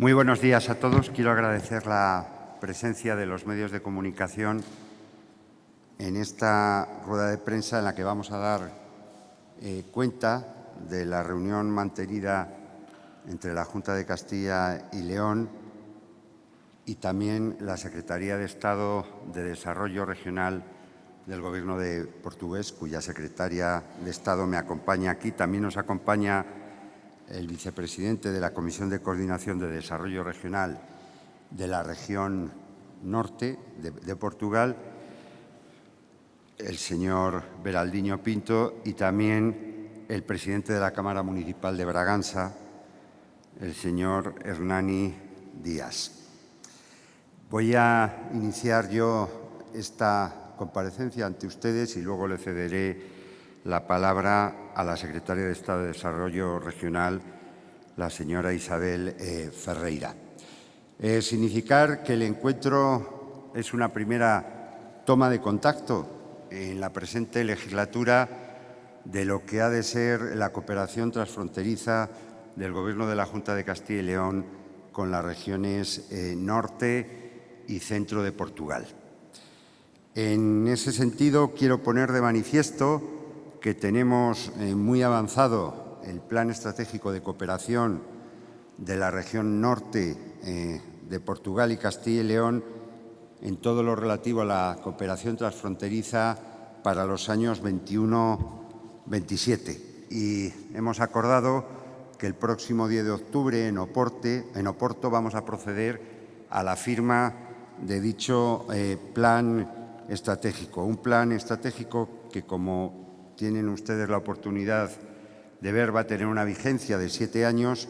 Muy buenos días a todos. Quiero agradecer la presencia de los medios de comunicación en esta rueda de prensa en la que vamos a dar eh, cuenta de la reunión mantenida entre la Junta de Castilla y León y también la Secretaría de Estado de Desarrollo Regional del Gobierno de Portugués, cuya secretaria de Estado me acompaña aquí. También nos acompaña el vicepresidente de la Comisión de Coordinación de Desarrollo Regional de la región norte de, Portugal, el señor Beraldiño Pinto, y también el presidente de la Cámara Municipal de Braganza, el señor Hernani Díaz. Voy a iniciar yo esta comparecencia ante ustedes y luego le cederé la palabra a la secretaria de Estado de Desarrollo Regional, la señora Isabel eh, Ferreira. Eh, significar que el encuentro es una primera toma de contacto en la presente legislatura de lo que ha de ser la cooperación transfronteriza del Gobierno de la Junta de Castilla y León con las regiones eh, norte y centro de Portugal. En ese sentido, quiero poner de manifiesto que tenemos eh, muy avanzado el Plan Estratégico de Cooperación de la región norte eh, de Portugal y Castilla y León en todo lo relativo a la cooperación transfronteriza para los años 21-27. Y hemos acordado que el próximo 10 de octubre en, Oporto vamos a proceder a la firma de dicho eh, plan estratégico. Un plan estratégico que, como tienen ustedes la oportunidad de ver, va a tener una vigencia de siete años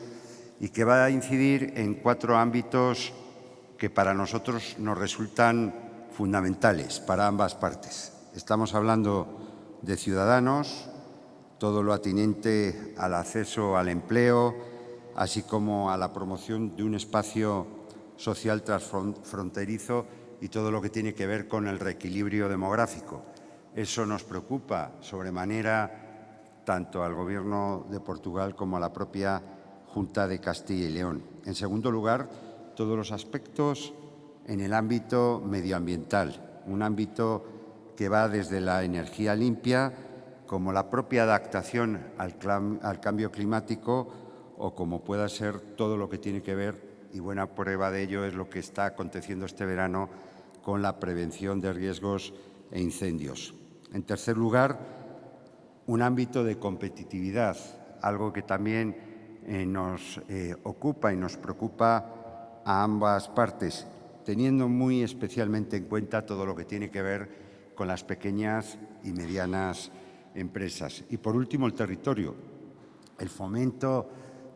y que va a incidir en cuatro ámbitos que para nosotros nos resultan fundamentales para ambas partes. Estamos hablando de ciudadanos, todo lo atinente al acceso al empleo, así como a la promoción de un espacio social transfronterizo y todo lo que tiene que ver con el reequilibrio demográfico. Eso nos preocupa sobremanera tanto al Gobierno de Portugal como a la propia Junta de Castilla y León. En segundo lugar, todos los aspectos en el ámbito medioambiental, un ámbito que va desde la energía limpia como la propia adaptación al, cambio climático o como pueda ser todo lo que tiene que ver, y buena prueba de ello es lo que está aconteciendo este verano con la prevención de riesgos e incendios. En tercer lugar, un ámbito de competitividad, algo que también eh, nos eh, ocupa y nos preocupa a ambas partes, teniendo muy especialmente en cuenta todo lo que tiene que ver con las pequeñas y medianas empresas. Y por último, el territorio, el fomento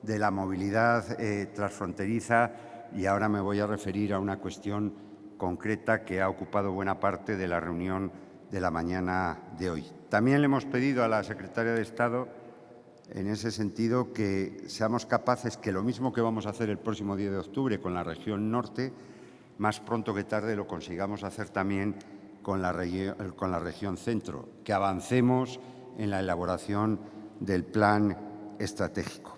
de la movilidad eh, transfronteriza y ahora me voy a referir a una cuestión concreta que ha ocupado buena parte de la reunión de la mañana de hoy. También le hemos pedido a la secretaria de Estado, en ese sentido, que seamos capaces que lo mismo que vamos a hacer el próximo 10 de octubre con la región norte, más pronto que tarde lo consigamos hacer también con la, con la región centro, que avancemos en la elaboración del plan estratégico.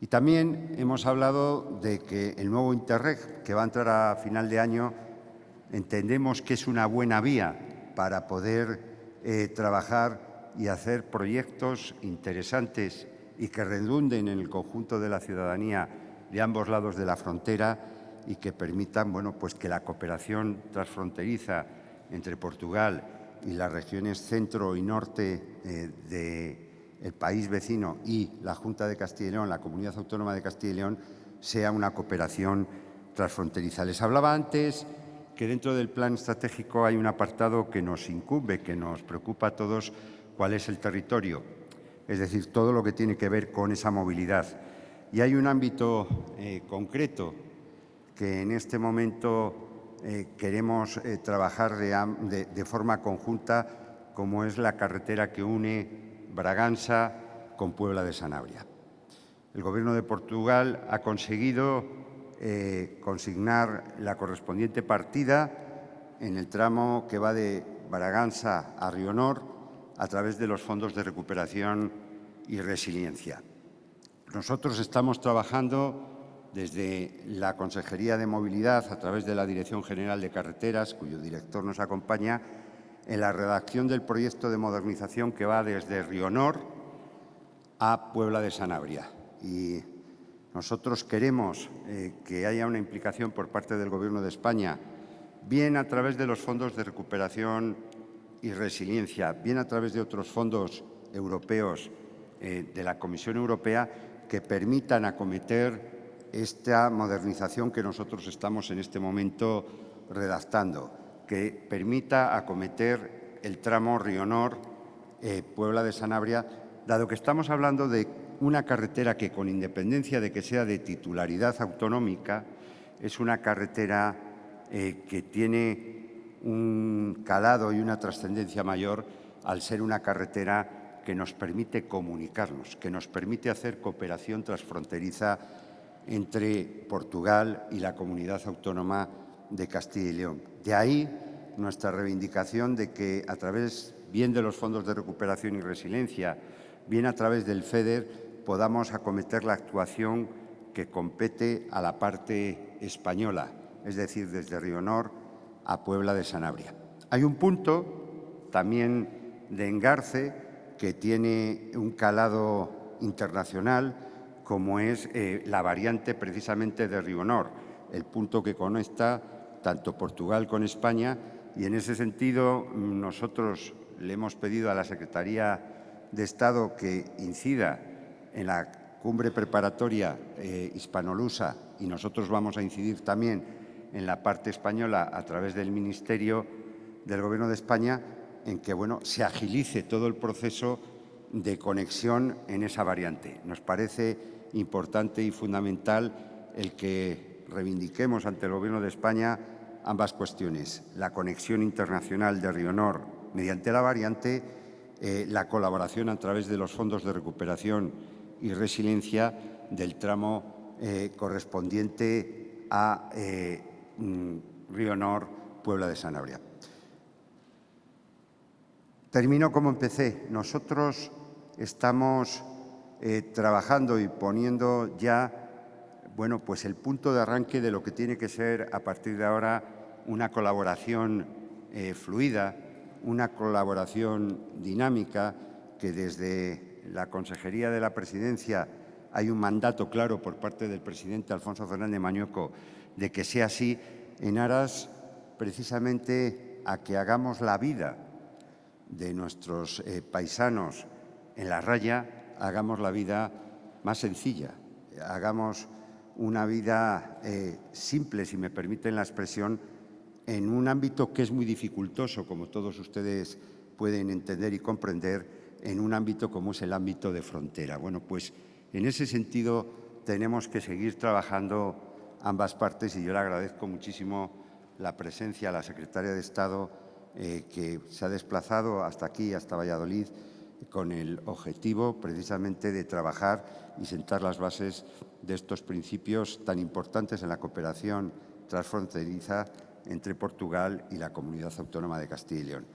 Y también hemos hablado de que el nuevo Interreg, que va a entrar a final de año, entendemos que es una buena vía para poder eh, trabajar y hacer proyectos interesantes y que redunden en el conjunto de la ciudadanía de ambos lados de la frontera y que permitan bueno, pues que la cooperación transfronteriza entre Portugal y las regiones centro y norte eh, del país vecino y la Junta de Castilla y León, la Comunidad Autónoma de Castilla y León, sea una cooperación transfronteriza. Les hablaba antes que dentro del plan estratégico hay un apartado que nos incumbe, que nos preocupa a todos, cuál es el territorio, es decir, todo lo que tiene que ver con esa movilidad. Y hay un ámbito eh, concreto que en este momento eh, queremos eh, trabajar de, forma conjunta, como es la carretera que une Braganza con Puebla de Sanabria. El Gobierno de Portugal ha conseguido eh, consignar la correspondiente partida en el tramo que va de Braganza a Rionor a través de los fondos de recuperación y resiliencia. Nosotros estamos trabajando desde la Consejería de Movilidad, a través de la Dirección General de Carreteras, cuyo director nos acompaña, en la redacción del proyecto de modernización que va desde Rionor a Puebla de Sanabria. Nosotros queremos eh, que haya una implicación por parte del Gobierno de España, bien a través de los fondos de recuperación y resiliencia, bien a través de otros fondos europeos eh, de la Comisión Europea, que permitan acometer esta modernización que nosotros estamos en este momento redactando que permita acometer el tramo Rionor eh, de Sanabria, dado que estamos hablando de una carretera que, con independencia de que sea de titularidad autonómica, es una carretera eh, que tiene un calado y una trascendencia mayor al ser una carretera que nos permite comunicarnos, que nos permite hacer cooperación transfronteriza entre Portugal y la comunidad autónoma de Castilla y León. De ahí nuestra reivindicación de que a través bien de los fondos de recuperación y resiliencia, bien a través del FEDER, podamos acometer la actuación que compete a la parte española, es decir, desde Rionor a Puebla de Sanabria. Hay un punto también de engarce que tiene un calado internacional, como es eh, la variante precisamente de Rionor, el punto que conecta tanto Portugal con España y en ese sentido nosotros le hemos pedido a la Secretaría de Estado que incida en la cumbre preparatoria eh, hispanolusa y nosotros vamos a incidir también en la parte española a través del Ministerio del Gobierno de España en que bueno, se agilice todo el proceso de conexión en esa variante. Nos parece importante y fundamental el que reivindiquemos ante el Gobierno de España ambas cuestiones, la conexión internacional de Rionor mediante la variante, eh, la colaboración a través de los fondos de recuperación y resiliencia del tramo eh, correspondiente a eh, mm, Rionor, Puebla de Sanabria. Termino como empecé. Nosotros estamos trabajando y poniendo ya bueno, pues el punto de arranque de lo que tiene que ser a partir de ahora una colaboración eh, fluida, una colaboración dinámica que desde la Consejería de la Presidencia hay un mandato claro por parte del presidente Alfonso Fernández Mañueco de que sea así en aras precisamente a que hagamos la vida de nuestros eh, paisanos en la raya, hagamos la vida más sencilla, hagamos una vida eh, simple, si me permiten la expresión, en un ámbito que es muy dificultoso, como todos ustedes pueden entender y comprender, en un ámbito como es el ámbito de frontera. Bueno, pues en ese sentido tenemos que seguir trabajando ambas partes y yo le agradezco muchísimo la presencia a la secretaria de Estado eh, que se ha desplazado hasta aquí, hasta Valladolid, con el objetivo precisamente de trabajar y sentar las bases de estos principios tan importantes en la cooperación transfronteriza entre Portugal y la Comunidad Autónoma de Castilla y León.